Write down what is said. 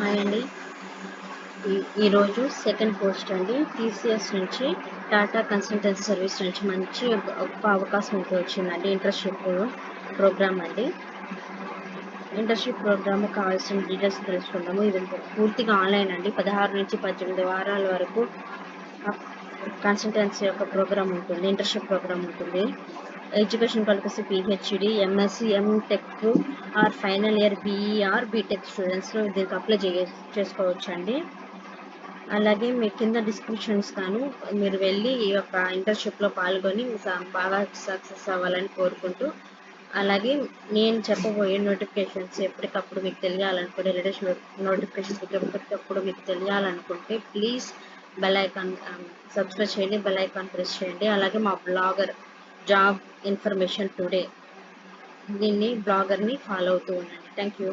Hi అండి. ఈరోజు second post అండి. టీసీఎస్ నుంచి టాటా కన్సల్టెన్సీ సర్వీస్ నుంచి మంచి గొప్ప అవకాశం అయితే వచ్చిందండి. ఇంటర్న్షిప్ ప్రోగ్రామ్ అండి. ఇంటర్న్షిప్ ప్రోగ్రామ్ కావాల్సిన డీటెయిల్స్ తెలుసుకుందాము. ఇది పూర్తిగా ఆన్లైన్ అండి. పదహారు నుంచి పద్దెనిమిది వారాల వరకు కన్సల్టెన్సీ యొక్క ప్రోగ్రామ్ ఉంటుంది. ఇంటర్న్షిప్ ప్రోగ్రామ్ ఉంటుంది. Education qualification PhD MSc MTech or final year BE or BTech స్టూడెంట్స్లో దీనికి అప్లై చే చేసుకోవచ్చండి. అలాగే మీ కింద డిస్క్రిప్షన్స్ కాను మీరు వెళ్ళి ఈ యొక్క ఇంటర్న్షిప్లో పాల్గొని బాగా సక్సెస్ అవ్వాలని కోరుకుంటూ అలాగే నేను చెప్పబోయే నోటిఫికేషన్స్ ఎప్పటికప్పుడు మీకు తెలియాలనుకుంటే లేటెస్ట్ నోటిఫికేషన్స్ ఎప్పటికప్పుడు మీకు తెలియాలనుకుంటే ప్లీజ్ బెల్ ఐకాన్ సబ్స్క్రైబ్ చేయండి బెల్ ఐకాన్ ప్రెస్ చేయండి. అలాగే మా బ్లాగర్ జాబ్ ఇన్ఫర్మేషన్ టుడే దీన్ని బ్లాగర్ని ఫాలో అవుతూ ఉండండి. Thank you